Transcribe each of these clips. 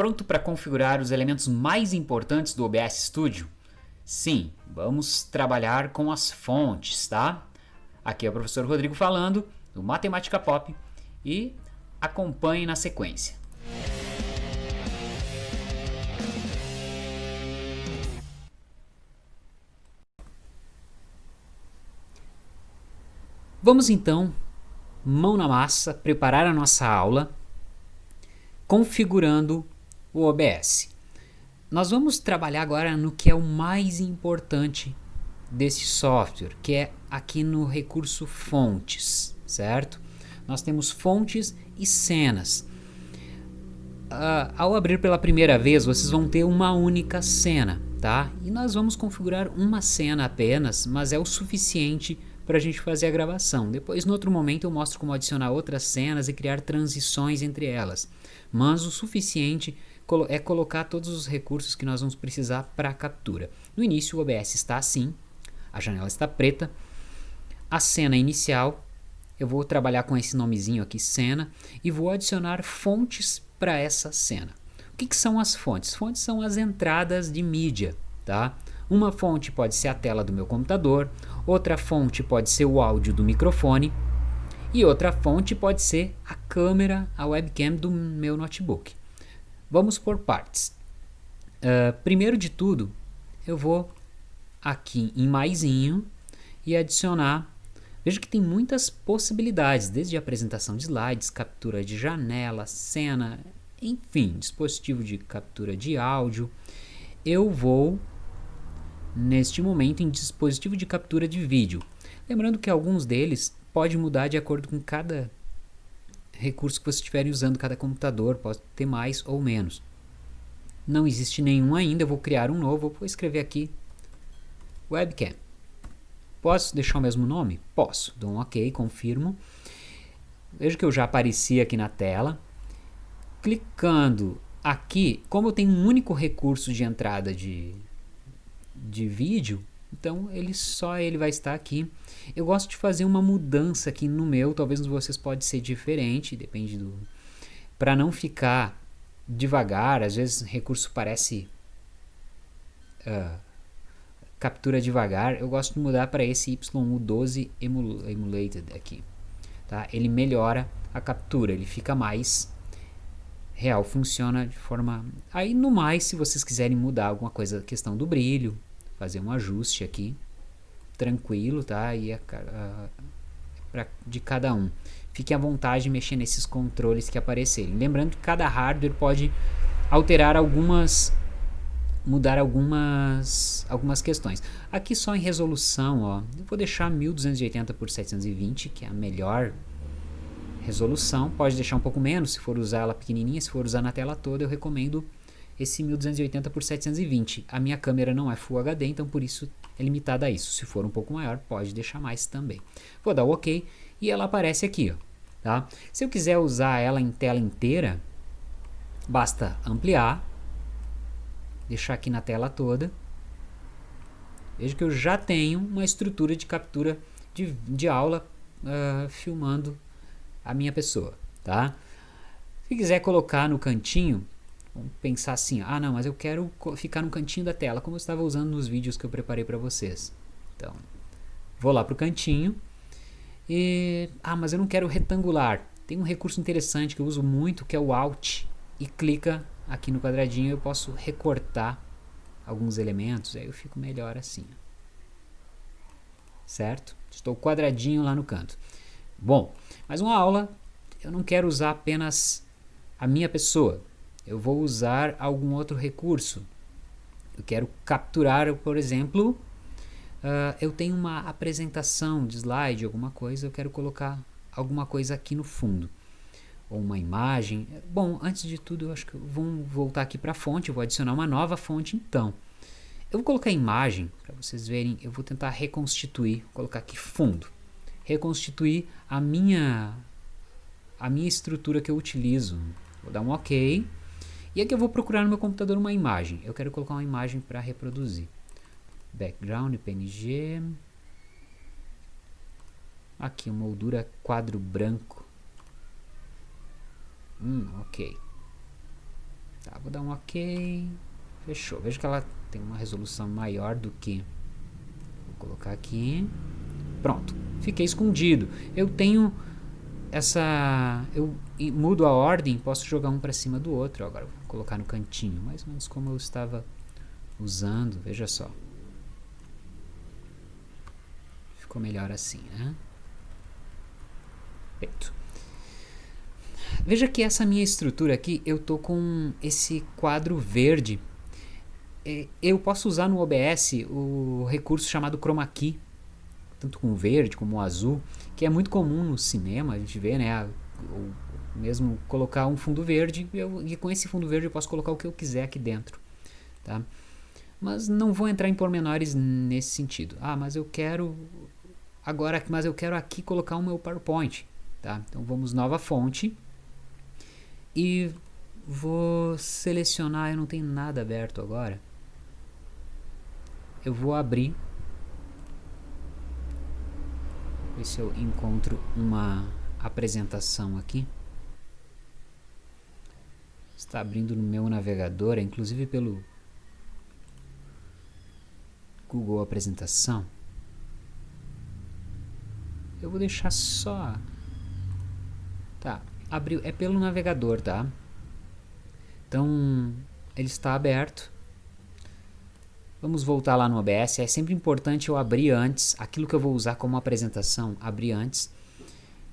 Pronto para configurar os elementos mais importantes do OBS Studio? Sim, vamos trabalhar com as fontes, tá? Aqui é o professor Rodrigo falando, do Matemática Pop, e acompanhe na sequência. Vamos então, mão na massa, preparar a nossa aula configurando o OBS. Nós vamos trabalhar agora no que é o mais importante desse software, que é aqui no recurso fontes, certo? Nós temos fontes e cenas. Uh, ao abrir pela primeira vez, vocês vão ter uma única cena, tá? E nós vamos configurar uma cena apenas, mas é o suficiente para a gente fazer a gravação. Depois, no outro momento, eu mostro como adicionar outras cenas e criar transições entre elas. Mas o suficiente é colocar todos os recursos que nós vamos precisar para a captura. No início o OBS está assim, a janela está preta, a cena inicial, eu vou trabalhar com esse nomezinho aqui, cena, e vou adicionar fontes para essa cena. O que, que são as fontes? Fontes são as entradas de mídia, tá? Uma fonte pode ser a tela do meu computador, outra fonte pode ser o áudio do microfone, e outra fonte pode ser a câmera, a webcam do meu notebook. Vamos por partes. Uh, primeiro de tudo, eu vou aqui em maisinho e adicionar. Veja que tem muitas possibilidades, desde apresentação de slides, captura de janela, cena, enfim, dispositivo de captura de áudio. Eu vou, neste momento, em dispositivo de captura de vídeo. Lembrando que alguns deles pode mudar de acordo com cada recurso que você estiver usando, cada computador pode ter mais ou menos. Não existe nenhum ainda, eu vou criar um novo, vou escrever aqui webcam. Posso deixar o mesmo nome? Posso. Dou um OK, confirmo. Veja que eu já apareci aqui na tela. Clicando aqui, como eu tenho um único recurso de entrada de, de vídeo, então ele só ele vai estar aqui. Eu gosto de fazer uma mudança aqui no meu, talvez vocês pode ser diferente, depende do para não ficar devagar, às vezes recurso parece uh, captura devagar, eu gosto de mudar para esse YU12 emulated aqui. Tá? Ele melhora a captura, ele fica mais real, funciona de forma... Aí no mais, se vocês quiserem mudar alguma coisa, questão do brilho, fazer um ajuste aqui, tranquilo, tá? E a, a, pra, de cada um. Fique à vontade de mexer nesses controles que aparecerem. Lembrando que cada hardware pode alterar algumas mudar algumas algumas questões. Aqui só em resolução, ó, eu vou deixar 1280 por 720, que é a melhor resolução. Pode deixar um pouco menos se for usar ela pequenininha, se for usar na tela toda, eu recomendo esse 1280 por 720. A minha câmera não é Full HD, então por isso é limitada a isso. Se for um pouco maior, pode deixar mais também. Vou dar o OK e ela aparece aqui. Ó, tá? Se eu quiser usar ela em tela inteira, basta ampliar, deixar aqui na tela toda. Veja que eu já tenho uma estrutura de captura de, de aula uh, filmando a minha pessoa. Tá? Se quiser colocar no cantinho, Vamos pensar assim, ah não, mas eu quero ficar no cantinho da tela, como eu estava usando nos vídeos que eu preparei para vocês. Então, vou lá para o cantinho e... Ah, mas eu não quero retangular. Tem um recurso interessante que eu uso muito, que é o Alt. E clica aqui no quadradinho, eu posso recortar alguns elementos, aí eu fico melhor assim. Certo? Estou quadradinho lá no canto. Bom, mais uma aula, eu não quero usar apenas a minha pessoa eu vou usar algum outro recurso. Eu quero capturar, por exemplo, uh, eu tenho uma apresentação de slide, alguma coisa, eu quero colocar alguma coisa aqui no fundo. Ou uma imagem. Bom, antes de tudo, eu acho que vamos voltar aqui para a fonte, eu vou adicionar uma nova fonte então. Eu vou colocar imagem, para vocês verem, eu vou tentar reconstituir, vou colocar aqui fundo. Reconstituir a minha, a minha estrutura que eu utilizo. Vou dar um OK. E aqui eu vou procurar no meu computador uma imagem. Eu quero colocar uma imagem para reproduzir. Background, PNG. Aqui, uma moldura quadro branco. Hum, ok. Tá, vou dar um ok. Fechou. Veja que ela tem uma resolução maior do que... Vou colocar aqui. Pronto. Fiquei escondido. Eu tenho essa... Eu mudo a ordem, posso jogar um para cima do outro. Agora vou colocar no cantinho. Mais ou menos como eu estava usando. Veja só. Ficou melhor assim, né? Feito. Veja que essa minha estrutura aqui, eu tô com esse quadro verde. Eu posso usar no OBS o recurso chamado Chroma Key, tanto com o verde como o azul, que é muito comum no cinema, a gente vê, né? Ou mesmo colocar um fundo verde, eu, e com esse fundo verde eu posso colocar o que eu quiser aqui dentro, tá? Mas não vou entrar em pormenores nesse sentido. Ah, mas eu quero Agora, mas eu quero aqui colocar o meu PowerPoint, tá? Então vamos nova fonte e vou selecionar, eu não tenho nada aberto agora. Eu vou abrir ver se eu encontro uma apresentação aqui. Está abrindo no meu navegador, inclusive pelo Google Apresentação. Eu vou deixar só... Tá, abriu, é pelo navegador, tá? Então, ele está aberto. Vamos voltar lá no OBS. É sempre importante eu abrir antes, aquilo que eu vou usar como apresentação, abrir antes.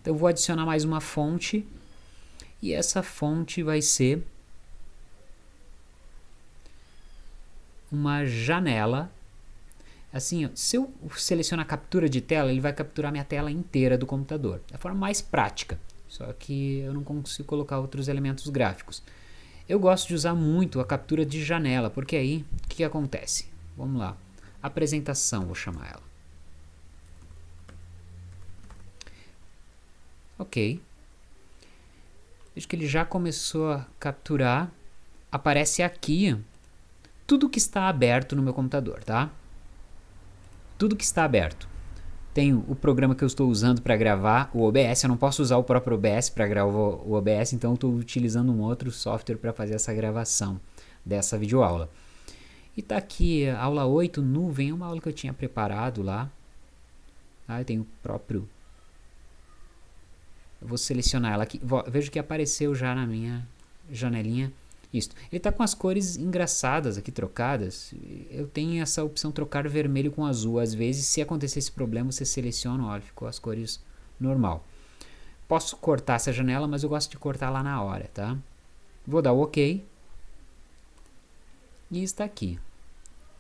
Então, eu vou adicionar mais uma fonte. E essa fonte vai ser uma janela Assim, se eu selecionar captura de tela, ele vai capturar minha tela inteira do computador. É a forma mais prática, só que eu não consigo colocar outros elementos gráficos. Eu gosto de usar muito a captura de janela, porque aí, o que, que acontece? Vamos lá. Apresentação, vou chamar ela. Ok. Veja que ele já começou a capturar. Aparece aqui tudo que está aberto no meu computador, tá? tudo que está aberto. Tenho o programa que eu estou usando para gravar, o OBS. Eu não posso usar o próprio OBS para gravar o OBS, então estou utilizando um outro software para fazer essa gravação dessa videoaula. E está aqui, aula 8, nuvem, é uma aula que eu tinha preparado lá. Ah, eu tenho o próprio... Eu vou selecionar ela aqui. Vejo que apareceu já na minha janelinha isto. Ele está com as cores engraçadas aqui trocadas. Eu tenho essa opção trocar vermelho com azul. Às vezes, se acontecer esse problema, você seleciona, olha, ficou as cores normal. Posso cortar essa janela, mas eu gosto de cortar lá na hora, tá? Vou dar o OK. E está aqui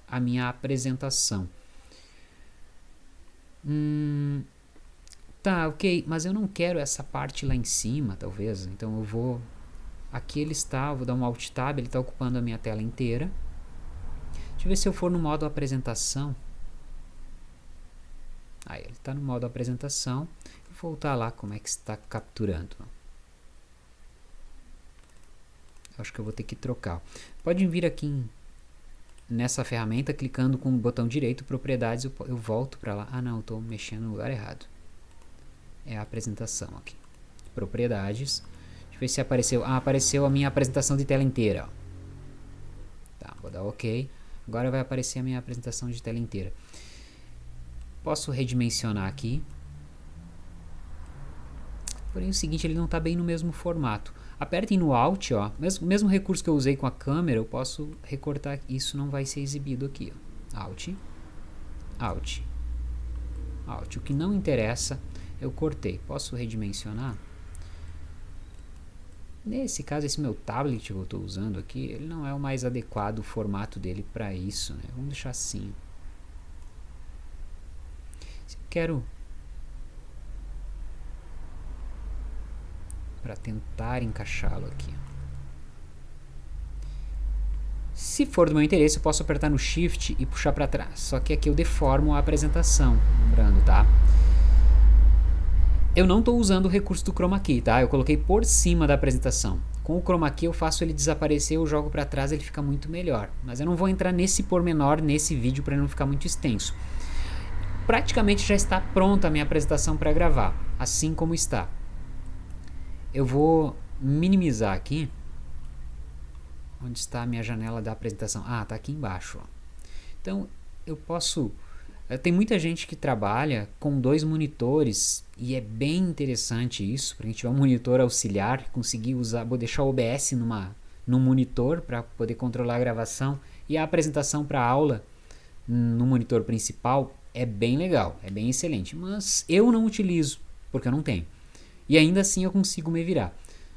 a minha apresentação. Hum, tá, ok, mas eu não quero essa parte lá em cima, talvez. Então eu vou Aqui ele está, vou dar um Alt Tab, ele está ocupando a minha tela inteira. Deixa eu ver se eu for no modo apresentação. Aí, ele está no modo apresentação. Vou voltar lá como é que está capturando. Acho que eu vou ter que trocar. Pode vir aqui em, nessa ferramenta, clicando com o botão direito, propriedades, eu, eu volto para lá. Ah não, estou mexendo no lugar errado. É a apresentação aqui. Propriedades. Deixa eu ver se apareceu. Ah, apareceu a minha apresentação de tela inteira. Tá, vou dar OK. Agora vai aparecer a minha apresentação de tela inteira. Posso redimensionar aqui. Porém, o seguinte, ele não está bem no mesmo formato. Apertem no Alt, ó. Mesmo, mesmo recurso que eu usei com a câmera, eu posso recortar. Isso não vai ser exibido aqui. Ó. Alt, Alt, Alt. O que não interessa, eu cortei. Posso redimensionar? Nesse caso, esse meu tablet que eu estou usando aqui, ele não é o mais adequado o formato dele para isso, né? Vamos deixar assim. Se eu quero para tentar encaixá-lo aqui. Se for do meu interesse, eu posso apertar no Shift e puxar para trás. Só que aqui eu deformo a apresentação, lembrando, tá? Eu não estou usando o recurso do Chroma Key, tá? Eu coloquei por cima da apresentação. Com o Chroma Key eu faço ele desaparecer, eu jogo para trás, ele fica muito melhor. Mas eu não vou entrar nesse pormenor nesse vídeo para não ficar muito extenso. Praticamente já está pronta a minha apresentação para gravar, assim como está. Eu vou minimizar aqui. Onde está a minha janela da apresentação? Ah, está aqui embaixo. Então, eu posso... Eh, tem muita gente que trabalha com dois monitores e é bem interessante isso, para quem tiver um monitor auxiliar, conseguir usar, vou deixar o OBS numa, num monitor para poder controlar a gravação e a apresentação para a aula no monitor principal é bem legal, é bem excelente, mas eu não utilizo porque eu não tenho. E ainda assim eu consigo me virar.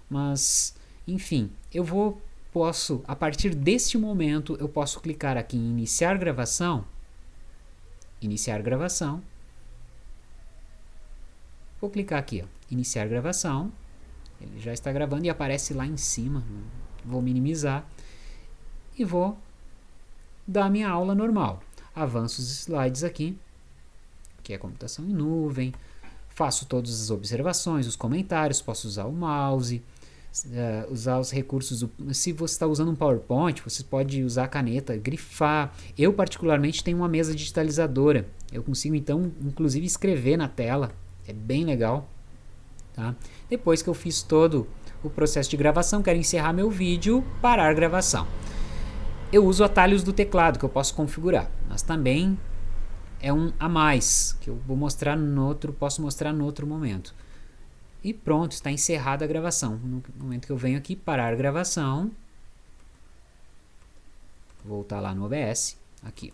Mas, enfim, eu vou posso a partir deste momento eu posso clicar aqui em iniciar gravação, iniciar gravação. Vou clicar aqui, ó, iniciar gravação. Ele já está gravando e aparece lá em cima. Vou minimizar e vou dar minha aula normal avanço os slides aqui, que é computação em nuvem, faço todas as observações, os comentários, posso usar o mouse, uh, usar os recursos, do, se você está usando um PowerPoint, você pode usar a caneta, grifar, eu particularmente tenho uma mesa digitalizadora, eu consigo então inclusive escrever na tela, é bem legal, tá? Depois que eu fiz todo o processo de gravação, quero encerrar meu vídeo, parar gravação. Eu uso atalhos do teclado que eu posso configurar, mas também é um a mais que eu vou mostrar no outro, posso mostrar no outro momento. E pronto, está encerrada a gravação. No momento que eu venho aqui parar a gravação, voltar lá no OBS, aqui.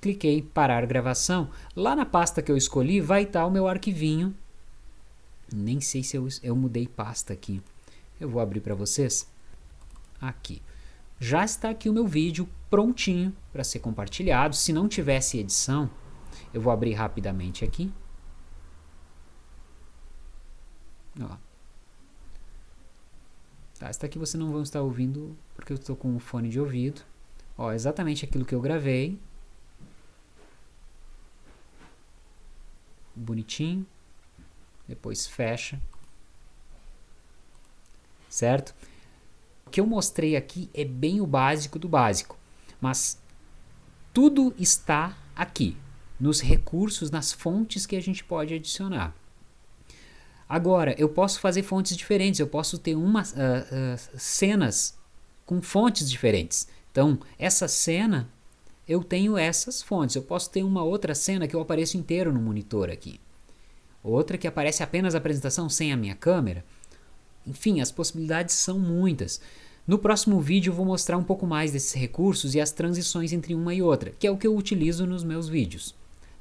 Cliquei parar gravação. Lá na pasta que eu escolhi vai estar o meu arquivinho. Nem sei se eu, eu mudei pasta aqui. Eu vou abrir para vocês. Aqui já está aqui o meu vídeo prontinho para ser compartilhado. Se não tivesse edição, eu vou abrir rapidamente aqui. Ó. Tá, esta aqui você não vai estar ouvindo porque eu estou com o fone de ouvido. Ó, exatamente aquilo que eu gravei. Bonitinho. Depois fecha. Certo? O que eu mostrei aqui é bem o básico do básico, mas tudo está aqui, nos recursos, nas fontes que a gente pode adicionar. Agora, eu posso fazer fontes diferentes, eu posso ter uma, uh, uh, cenas com fontes diferentes. Então, essa cena, eu tenho essas fontes. Eu posso ter uma outra cena que eu apareço inteiro no monitor aqui. Outra que aparece apenas a apresentação sem a minha câmera. Enfim, as possibilidades são muitas. No próximo vídeo eu vou mostrar um pouco mais desses recursos e as transições entre uma e outra, que é o que eu utilizo nos meus vídeos.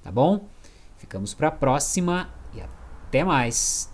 Tá bom? Ficamos para a próxima e até mais!